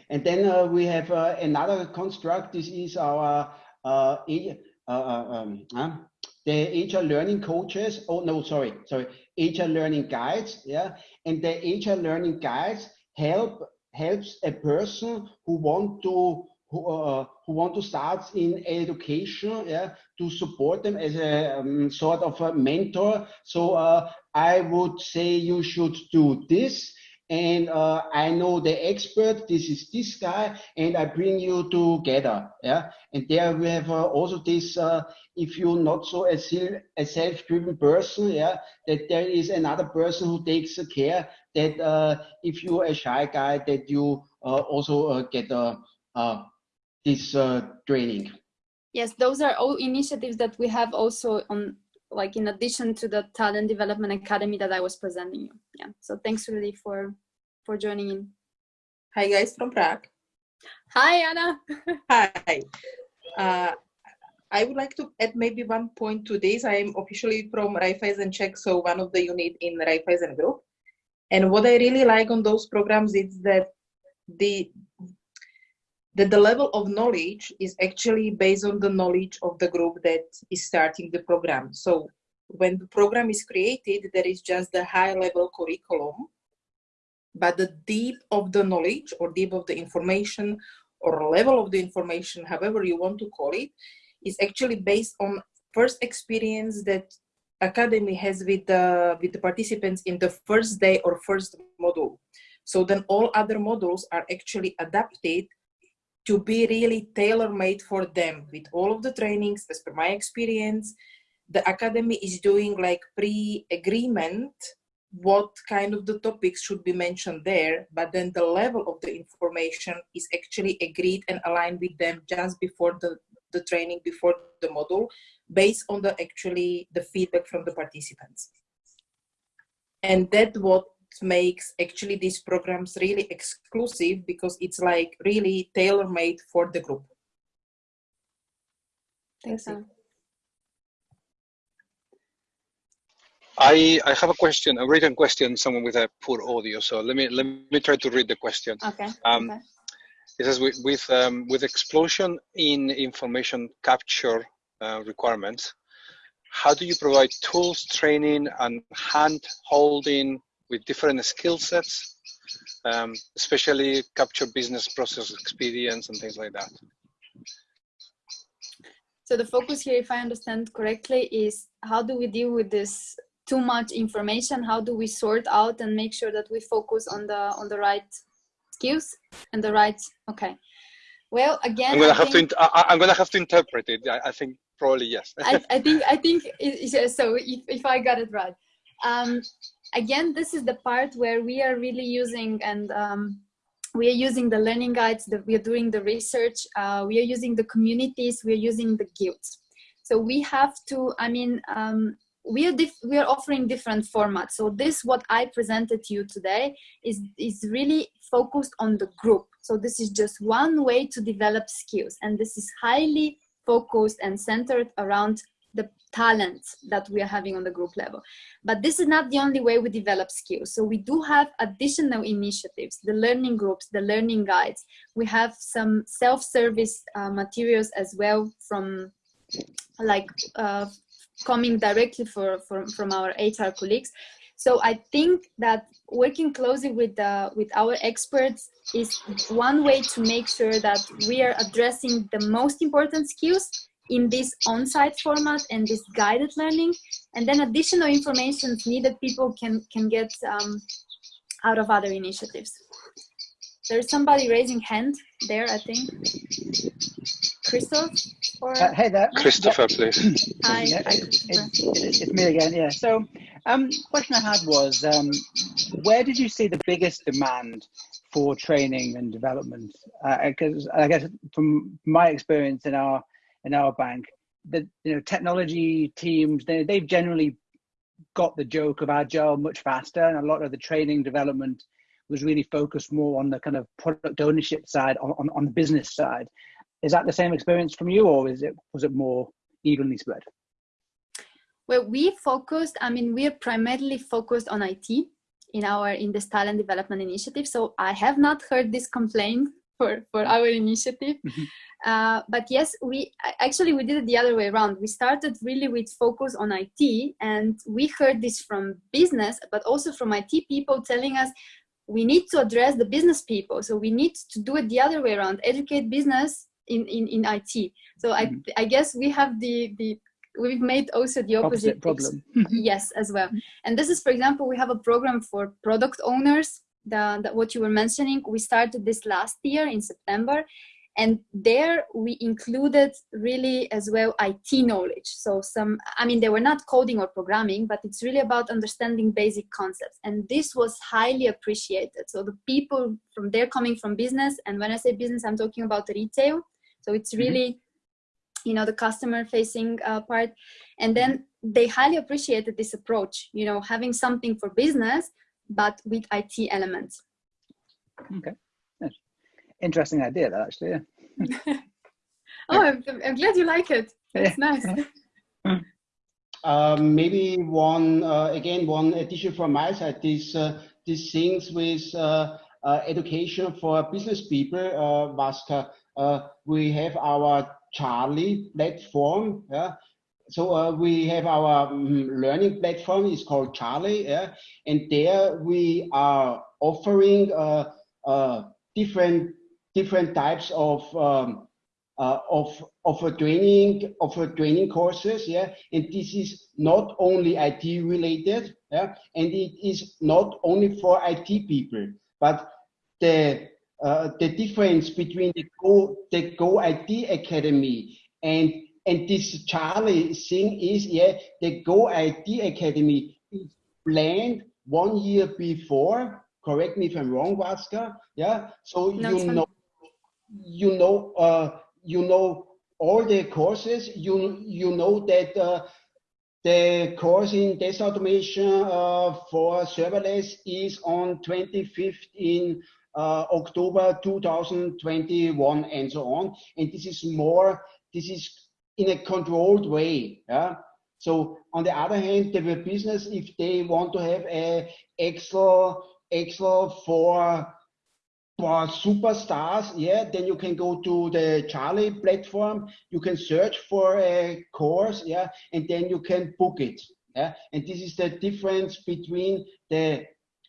And then uh, we have uh, another construct. This is our uh, uh, uh um, the HR learning coaches. Oh no, sorry, sorry, HR learning guides. Yeah, and the HR learning guides help helps a person who want to who, uh, who want to start in education, yeah, to support them as a um, sort of a mentor. So uh, I would say you should do this. And uh, I know the expert, this is this guy, and I bring you together. Yeah. And there we have uh, also this, uh, if you're not so a, a self-driven person, yeah, that there is another person who takes care that uh, if you're a shy guy, that you uh, also uh, get a, this training. Yes, those are all initiatives that we have also on like in addition to the talent development academy that I was presenting you. Yeah. So thanks really for for joining in. Hi guys from Prague. Hi Anna. Hi. Uh, I would like to add maybe one point to this. I am officially from Raiffeisen Czech, so one of the unit in the Raiffeisen Group. And what I really like on those programs is that the that the level of knowledge is actually based on the knowledge of the group that is starting the program. So when the program is created, there is just the high level curriculum, but the deep of the knowledge or deep of the information or level of the information, however you want to call it, is actually based on first experience that academy has with the with the participants in the first day or first module so then all other modules are actually adapted to be really tailor-made for them with all of the trainings as per my experience. The academy is doing like pre-agreement what kind of the topics should be mentioned there but then the level of the information is actually agreed and aligned with them just before the the training before the module based on the actually the feedback from the participants. And that what makes actually these programs really exclusive because it's like really tailor made for the group. Thanks. I I have a question, a written question. Someone with a poor audio, so let me let me try to read the question. Okay. Um, okay. It says with with, um, with explosion in information capture uh, requirements, how do you provide tools, training, and hand holding with different skill sets, um, especially capture business process experience and things like that. So the focus here, if I understand correctly, is how do we deal with this too much information? How do we sort out and make sure that we focus on the on the right skills and the right okay well again i'm gonna I have think, to I, am gonna have to interpret it i, I think probably yes I, I, think i think it, so if, if i got it right um, again this is the part where we are really using and um, we are using the learning guides that we are doing the research uh, we are using the communities we are using the guilds. So we have to i mean um, we are we are offering different formats. So this what i presented to you today is is really focused on the group. So this is just one way to develop skills. And this is highly focused and centered around the talents that we are having on the group level. But this is not the only way we develop skills. So we do have additional initiatives the learning groups the learning guides. We have some self-service uh, materials as well from like uh, coming directly for, for, from our HR colleagues. So I think that working closely with, the, with our experts is one way to make sure that we are addressing the most important skills in this on-site format and this guided learning. And then additional information needed people can, can get um, out of other initiatives. There's somebody raising hand there, I think. Christoph? Or... Uh, hey there. Christopher, please. Hi. Yeah, it's, it's, it's, me again, yeah. So um, question I had was, um, where did you see the biggest demand for training and development? Because uh, I guess from my experience in our in our bank, the you know technology teams they they've generally got the joke of agile much faster, and a lot of the training development was really focused more on the kind of product ownership side, on, on, on the business side. Is that the same experience from you, or is it was it more evenly spread? Well, we focused. I mean, we are primarily focused on IT in our in this talent development initiative. So I have not heard this complaint for for our initiative. Mm -hmm. uh, but yes, we actually we did it the other way around. We started really with focus on IT, and we heard this from business, but also from IT people telling us we need to address the business people. So we need to do it the other way around, educate business in, in, in IT. So I, mm-hmm. I guess we have the, the we've made also the opposite, opposite problem. yes, as well. And this is, for example, we have a program for product owners, the, the, what you were mentioning. We started this last year in September. And there we included really as well IT knowledge. So some, I mean, they were not coding or programming, but it's really about understanding basic concepts. And this was highly appreciated. So the people from there coming from business, and when I say business, I'm talking about retail, so it's mm-hmm. really, mm -hmm. you know, the customer facing uh, part. And then they highly appreciated this approach, you know, having something for business, but with IT elements. Okay. Interesting idea that actually, yeah. oh, I'm, I'm, glad you like it. It's yeah. nice. Um, maybe one uh, again one addition from my side these uh, these things with uh, uh education for business people uh, Vaska uh, we have our Charlie platform. Yeah? So uh, we have our um, learning platform. It's called Charlie, yeah? and there we are offering uh, uh different different types of um, uh, of of a training of a training courses. Yeah, and this is not only IT related. Yeah, and it is not only for IT people, but the uh, the difference between the Go, the Go IT Academy and and this Charlie thing is, yeah, the Go IT Academy is planned one year before. Correct me if I'm wrong, Vaska. Yeah, so no, you know, you know, uh, you know all the courses. You you know that. Uh, the course in test automation uh, for serverless is on 25th in uh, October 2021 and so on. And this is more, this is in a controlled way. Yeah. So on the other hand, the web business, if they want to have a Excel, Excel for for superstars, yeah, then you can go to the Charlie platform. You can search for a course, yeah, and then you can book it. Yeah, and this is the difference between the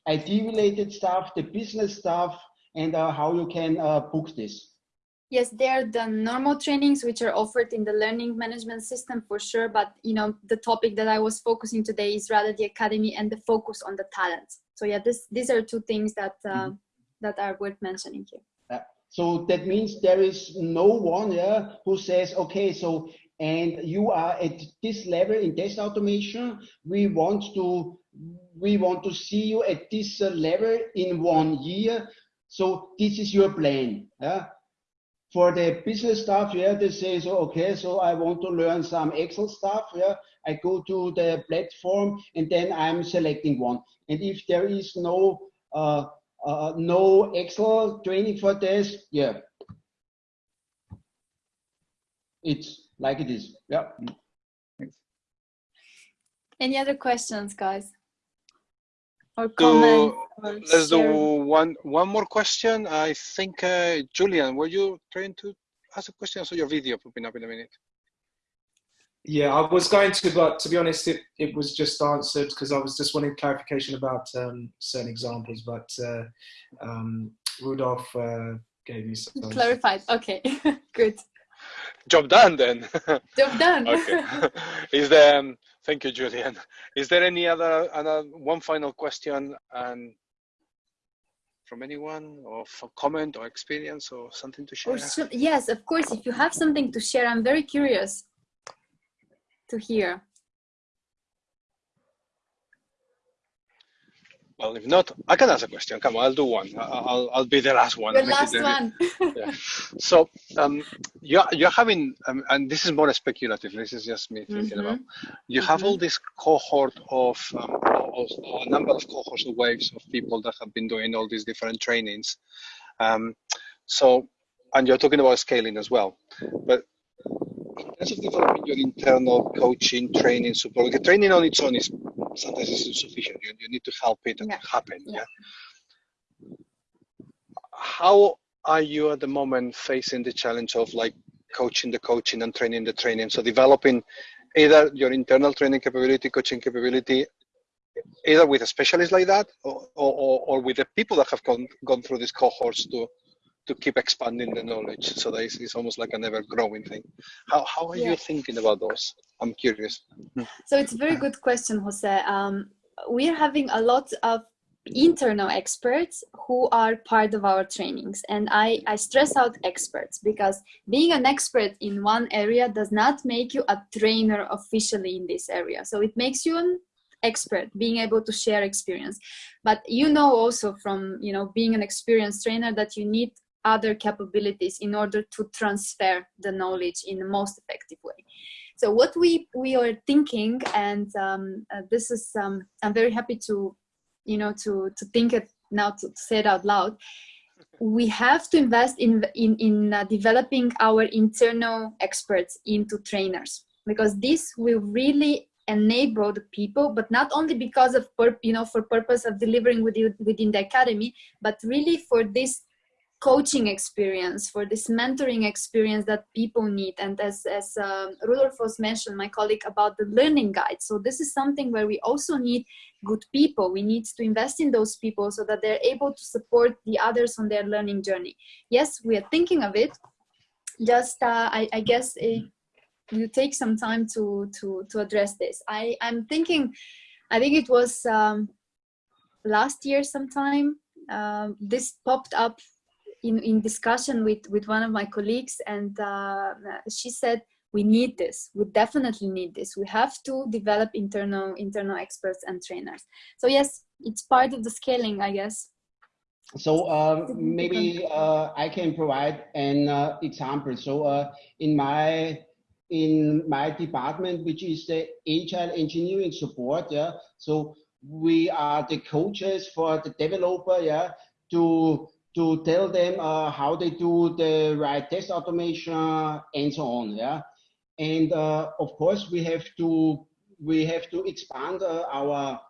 IT related stuff, the business stuff, and uh, how you can uh, book this. Yes, there are the normal trainings which are offered in the learning management system for sure. But you know, the topic that I was focusing today is rather the academy and the focus on the talent. So yeah, this these are two things that uh, mm -hmm. that are worth mentioning here. Uh, so that means there is no one yeah, who says, okay, so and you are at this level in test automation. We want to we want to see you at this uh, level in one year. So this is your plan. Yeah? For the business stuff, yeah, they say, so okay, so I want to learn some Excel stuff. Yeah, I go to the platform and then I'm selecting one. And if there is no uh, uh, no Excel training for this, yeah, it's like it is. Yeah. Thanks. Any other questions, guys? Or comments? or let's share? do one one more question. I think uh, Julian, were you trying to ask a question? I saw your video popping up in a minute. Yeah, I was going to, but to be honest, it, it was just answered because I was just wanting clarification about um, certain examples. But uh, um, Rudolph uh, gave me some. Clarified. Okay, good. Job done then. Job done. okay. Is there? Um, thank you, Julian. Is there any other, one final question and from anyone or for comment or experience or something to share? So, yes, of course. If you have something to share, I'm very curious to hear. Well, if not, I can ask a question. Come on, I'll do one. I'll, I'll be the last one. The last one. yeah. So um, you're, you're having, um, and this is more speculative, this is just me thinking mm -hmm. about, you have mm -hmm. all this cohort of, um, a number of cohorts of waves of people that have been doing all these different trainings. Um, so, and you're talking about scaling as well. But terms of developing your internal coaching, training, support, the training on its own is sometimes it's insufficient. You, you need to help it yeah. happen. Yeah. yeah. How are you at the moment facing the challenge of like coaching the coaching and training the training? So developing either your internal training capability, coaching capability, either with a specialist like that or, or, or with the people that have gone, gone through these cohorts to to keep expanding the knowledge so that it's, it's almost like an ever growing thing. How, how are yeah. you thinking about those? I'm curious. So it's a very good question jose. Um, we're having a lot of internal experts who are part of our trainings and I, I stress out experts because being an expert in one area does not make you a trainer officially in this area. So it makes you an expert being able to share experience. But you know also from you know being an experienced trainer that you need other capabilities in order to transfer the knowledge in the most effective way. So what we, we are thinking, and um, uh, this is, um, I'm very happy to, you know, to, to think it now to, to say it out loud, we have to invest in, in, in uh, developing our internal experts into trainers because this will really enable the people but not only because of you know for purpose of delivering within, within the academy but really for this coaching experience, for this mentoring experience that people need. And as, as um, Rudolf was mentioned, my colleague, about the learning guide. So this is something where we also need good people. We need to invest in those people so that they're able to support the others on their learning journey. Yes, we are thinking of it. Just, uh, I, I, guess, it, you take some time to, to, to address this. I, I'm thinking, I think it was um, last year sometime, uh, this popped up in, in discussion with, with one of my colleagues and uh, she said, we need this, we definitely need this. We have to develop internal, internal experts and trainers. So yes, it's part of the scaling, I guess. So uh, maybe uh, I can provide an uh, example. So uh, in my in my department, which is the agile engineering support, yeah. So we are the coaches for the developer, yeah, to to tell them uh, how they do the right test automation and so on. Yeah, and uh, of course we have to we have to expand uh, our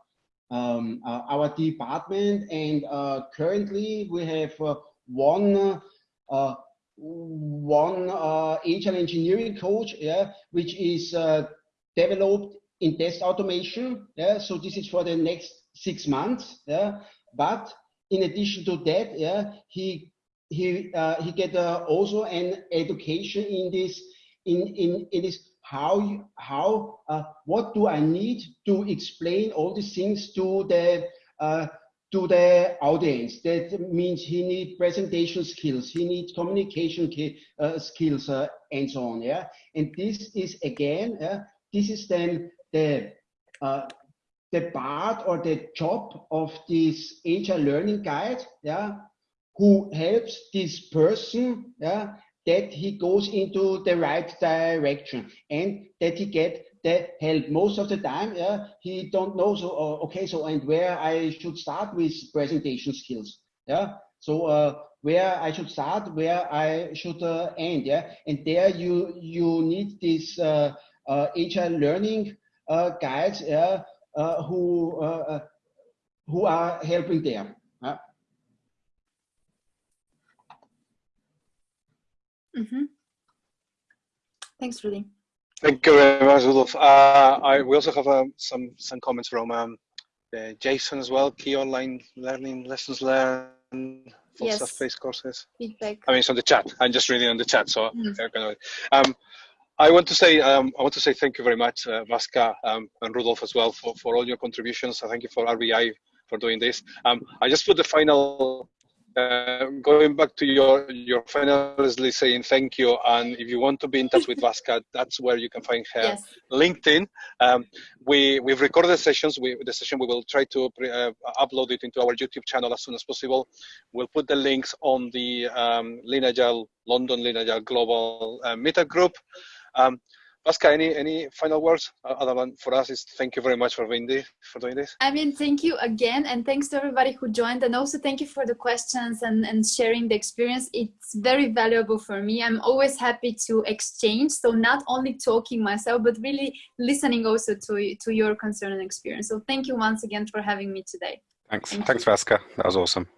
um, uh, our department. And uh, currently we have uh, one one agile engineering coach. Yeah, which is developed in test automation. Yeah, so this is for the next six months. Yeah, but in addition to that, yeah, he he uh, he get uh, also an education in this in in in this how how uh, what do I need to explain all these things to the uh, to the audience. That means he needs presentation skills, he needs communication uh, skills, uh, and so on. Yeah, and this is again, this is then the the part or the job of this agile learning guide. Yeah, who helps this person. Yeah, that he goes into the right direction and that he get the help most of the time yeah he don't know so uh, okay so and where i should start with presentation skills yeah so uh, where i should start where i should uh, end yeah and there you you need this uh, uh agile learning uh, guides yeah who uh, who are helping there yeah? mm -hmm. thanks Rudy Thank you very much, Rudolf. Uh, I, we also have um, some some comments from um, uh, Jason as well. Key online learning lessons learned for yes. self-paced courses. Feedback. I mean, it's on the chat. I'm just reading on the chat, so mm. gonna, um, I want to say um, I want to say thank you very much, uh, Vaska um, and Rudolf as well for, for all your contributions. I thank you for RBI for doing this. Um, I just put the final uh, going back to your your finally saying thank you and if you want to be in touch with Vaska that's where you can find her yes. LinkedIn um, we we've recorded the sessions we the session we will try to uh, upload it into our YouTube channel as soon as possible we'll put the links on the um, London Lean Global uh, Meetup group um, Vaska, any any final words uh, other than for us is thank you very much for being this, for doing this. I mean, thank you again, and thanks to everybody who joined, and also thank you for the questions and and sharing the experience. It's very valuable for me. I'm always happy to exchange, so not only talking myself, but really listening also to to your concern and experience. So thank you once again for having me today. Thanks, thank thanks, Vaska. That was awesome.